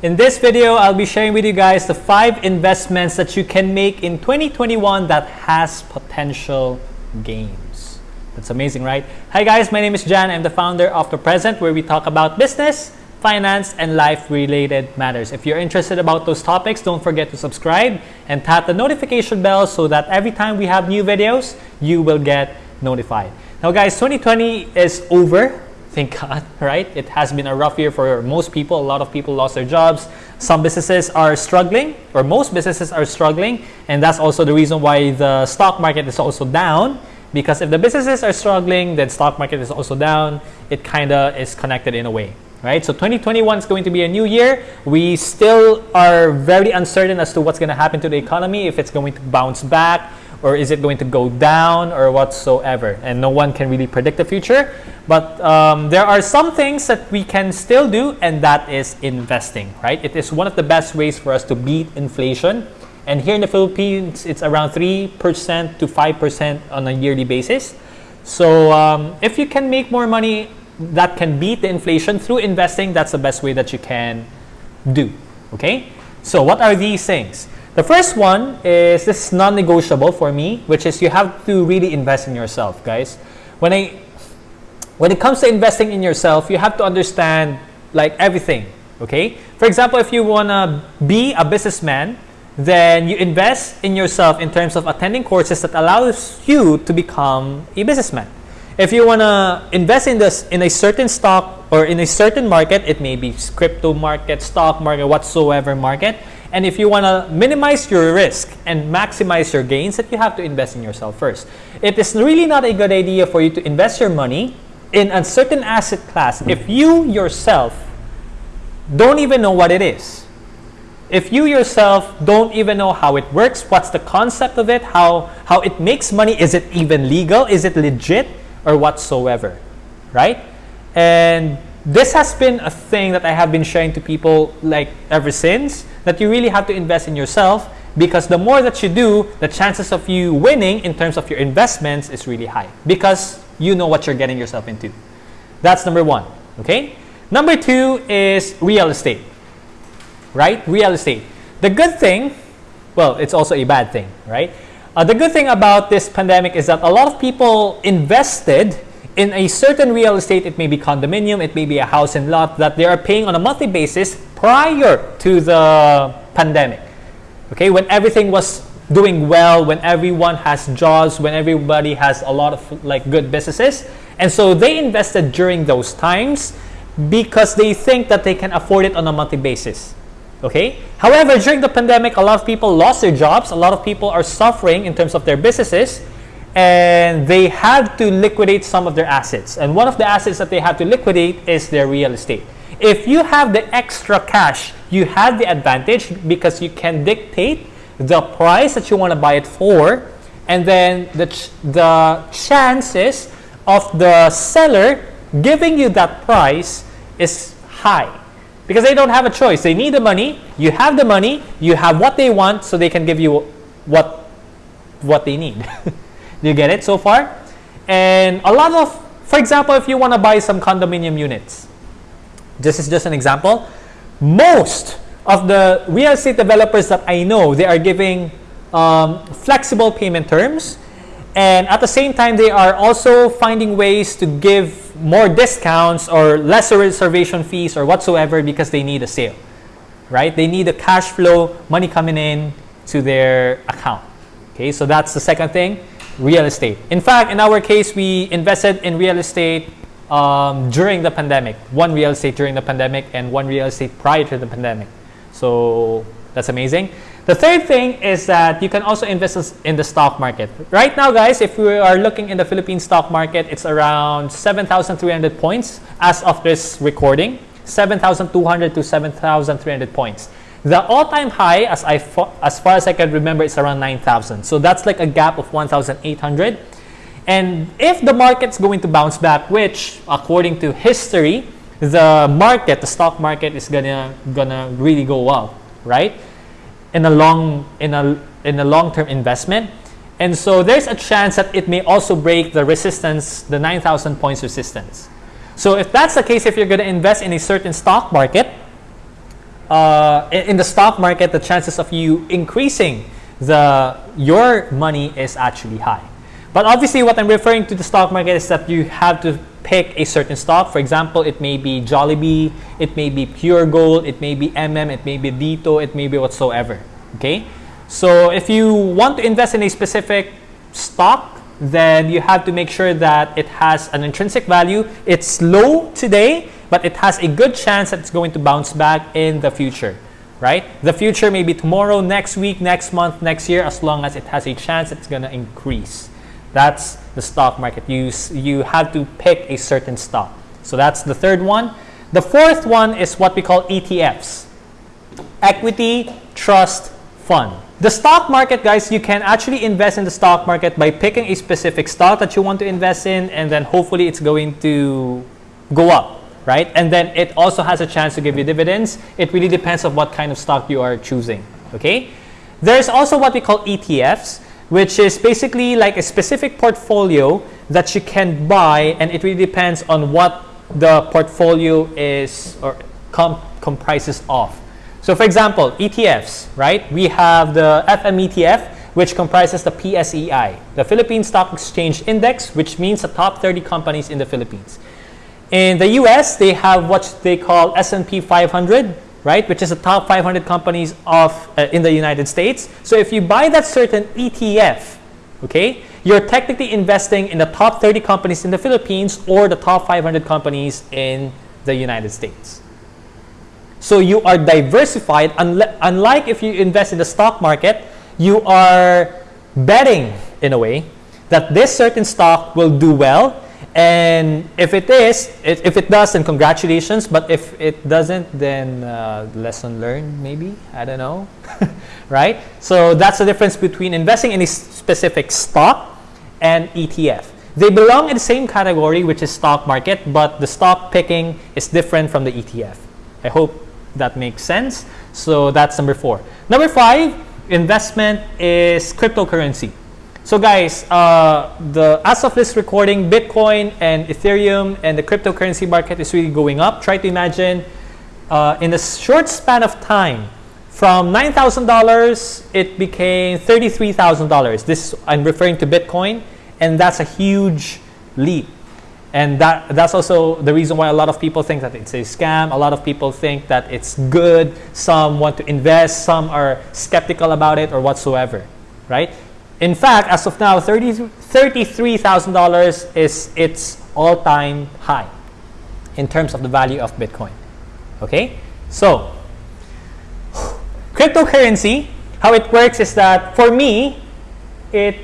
In this video, I'll be sharing with you guys the five investments that you can make in 2021 that has potential gains. That's amazing, right? Hi guys, my name is Jan. I'm the founder of The Present where we talk about business, finance, and life-related matters. If you're interested about those topics, don't forget to subscribe and tap the notification bell so that every time we have new videos, you will get notified. Now guys, 2020 is over thank God, right? It has been a rough year for most people. A lot of people lost their jobs. Some businesses are struggling, or most businesses are struggling, and that's also the reason why the stock market is also down. Because if the businesses are struggling, then stock market is also down. It kind of is connected in a way, right? So 2021 is going to be a new year. We still are very uncertain as to what's going to happen to the economy, if it's going to bounce back, or is it going to go down or whatsoever? And no one can really predict the future. But um, there are some things that we can still do and that is investing right? It is one of the best ways for us to beat inflation. And here in the philippines it's around 3% to 5% on a yearly basis. So um, if you can make more money that can beat the inflation through investing that's the best way that you can do okay? So what are these things the first one is this is non-negotiable for me, which is you have to really invest in yourself, guys. When I when it comes to investing in yourself, you have to understand like everything, okay? For example, if you want to be a businessman, then you invest in yourself in terms of attending courses that allows you to become a businessman. If you want to invest in this in a certain stock or in a certain market, it may be crypto market, stock market, whatsoever market, and if you want to minimize your risk and maximize your gains, that you have to invest in yourself first. It is really not a good idea for you to invest your money in a certain asset class if you yourself don't even know what it is. If you yourself don't even know how it works, what's the concept of it, how, how it makes money, is it even legal, is it legit, or whatsoever, right? And this has been a thing that I have been sharing to people like ever since that you really have to invest in yourself because the more that you do, the chances of you winning in terms of your investments is really high because you know what you're getting yourself into. That's number one. Okay. Number two is real estate. Right? Real estate. The good thing, well, it's also a bad thing, right? Uh, the good thing about this pandemic is that a lot of people invested in a certain real estate, it may be condominium, it may be a house and lot that they are paying on a monthly basis prior to the pandemic. Okay, when everything was doing well, when everyone has jobs, when everybody has a lot of like good businesses. And so they invested during those times because they think that they can afford it on a monthly basis. Okay? However, during the pandemic, a lot of people lost their jobs. A lot of people are suffering in terms of their businesses and they had to liquidate some of their assets. And one of the assets that they have to liquidate is their real estate. If you have the extra cash, you have the advantage because you can dictate the price that you want to buy it for, and then the, ch the chances of the seller giving you that price is high because they don't have a choice. They need the money. You have the money. You have what they want, so they can give you what what they need. Do you get it so far? And a lot of, for example, if you want to buy some condominium units, this is just an example. Most of the real estate developers that I know, they are giving um, flexible payment terms. And at the same time, they are also finding ways to give more discounts or lesser reservation fees or whatsoever because they need a sale, right? They need a cash flow, money coming in to their account. Okay, so that's the second thing real estate. In fact, in our case, we invested in real estate um, during the pandemic. One real estate during the pandemic and one real estate prior to the pandemic. So that's amazing. The third thing is that you can also invest in the stock market. Right now, guys, if we are looking in the Philippine stock market, it's around 7,300 points as of this recording. 7,200 to 7,300 points. The all-time high, as, I as far as I can remember, is around 9,000. So that's like a gap of 1,800. And if the market's going to bounce back, which according to history, the market, the stock market is gonna gonna really go well, right? In a long in a in a long-term investment. And so there's a chance that it may also break the resistance, the 9,000 points resistance. So if that's the case, if you're going to invest in a certain stock market, uh, in, the stock market, the chances of you increasing the your money is actually high. But obviously, what I'm referring to the stock market is that you have to pick a certain stock. For example, it may be Jollibee, it may be Puregold, it may be MM, it may be Dito, it may be whatsoever. Okay? So if you want to invest in a specific stock, then you have to make sure that it has an intrinsic value. It's low today, but it has a good chance that it's going to bounce back in the future. Right? The future may be tomorrow, next week, next month, next year, as long as it has a chance it's going to increase. That's the stock market. You, you have to pick a certain stock. So that's the third one. The fourth one is what we call ETFs. Equity Trust Fund. The stock market, guys, you can actually invest in the stock market by picking a specific stock that you want to invest in and then hopefully it's going to go up, right? And then it also has a chance to give you dividends. It really depends on what kind of stock you are choosing, okay? There's also what we call ETFs which is basically like a specific portfolio that you can buy and it really depends on what the portfolio is or com comprises of. So for example, ETFs, right? We have the FM ETF, which comprises the PSEI, the Philippine Stock Exchange Index, which means the top 30 companies in the Philippines. In the US, they have what they call S&P 500, right? Which is the top 500 companies of uh, in the United States. So if you buy that certain ETF, okay, you're technically investing in the top 30 companies in the Philippines or the top 500 companies in the United States. So you are diversified. Unlike if you invest in the stock market, you are betting in a way that this certain stock will do well and if it is, if it does, then congratulations. But if it doesn't, then uh, lesson learned, maybe. I don't know. right? So that's the difference between investing in a specific stock and ETF. They belong in the same category, which is stock market, but the stock picking is different from the ETF. I hope that makes sense. So that's number four. Number five, investment is cryptocurrency. So guys, uh, the as of this recording, Bitcoin and Ethereum and the cryptocurrency market is really going up. Try to imagine uh, in a short span of time, from $9,000, it became $33,000. This I'm referring to Bitcoin, and that's a huge leap. And that, that's also the reason why a lot of people think that it's a scam. A lot of people think that it's good. Some want to invest. Some are skeptical about it or whatsoever, right? In fact, as of now, $33,000 is its all-time high in terms of the value of Bitcoin. Okay? So, cryptocurrency, how it works is that for me, it's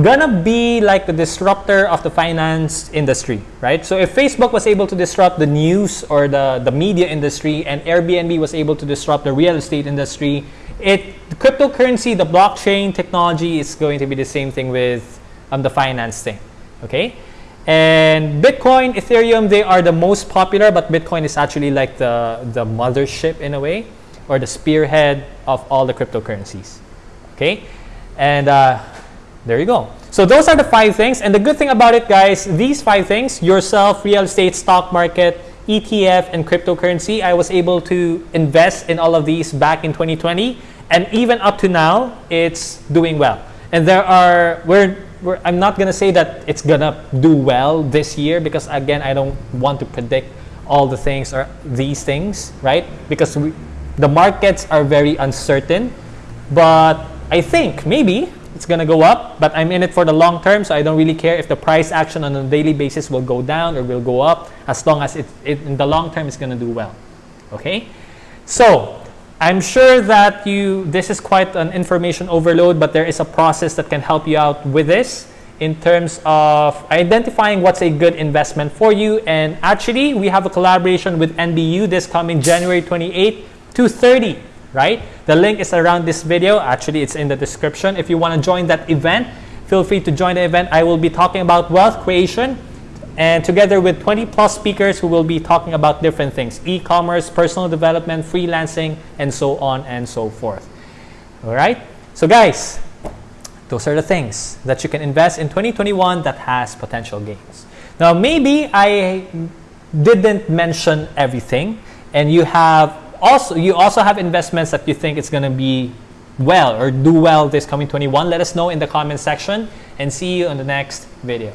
gonna be like the disruptor of the finance industry, right? So if Facebook was able to disrupt the news or the, the media industry and Airbnb was able to disrupt the real estate industry, it cryptocurrency, the blockchain technology is going to be the same thing with um, the finance thing. Okay, and Bitcoin, Ethereum, they are the most popular, but Bitcoin is actually like the the mothership in a way, or the spearhead of all the cryptocurrencies. Okay, and uh, there you go. So those are the five things. And the good thing about it, guys, these five things, yourself, real estate, stock market, ETF, and cryptocurrency, I was able to invest in all of these back in 2020. And even up to now, it's doing well. And there are, we're, we're I'm not going to say that it's going to do well this year because, again, I don't want to predict all the things or these things, right? Because we, the markets are very uncertain. But I think maybe it's going to go up, but I'm in it for the long term, so I don't really care if the price action on a daily basis will go down or will go up, as long as it, it in the long term it's going to do well. Okay? So, I'm sure that you this is quite an information overload, but there is a process that can help you out with this in terms of identifying what's a good investment for you. And actually, we have a collaboration with NBU this coming January 28 to 30 right? The link is around this video. Actually, it's in the description. If you want to join that event, feel free to join the event. I will be talking about wealth creation and together with 20 plus speakers who will be talking about different things, e-commerce, personal development, freelancing, and so on and so forth. All right? So guys, those are the things that you can invest in 2021 that has potential gains. Now, maybe I didn't mention everything and you have also you also have investments that you think it's going to be well or do well this coming 21 let us know in the comment section and see you in the next video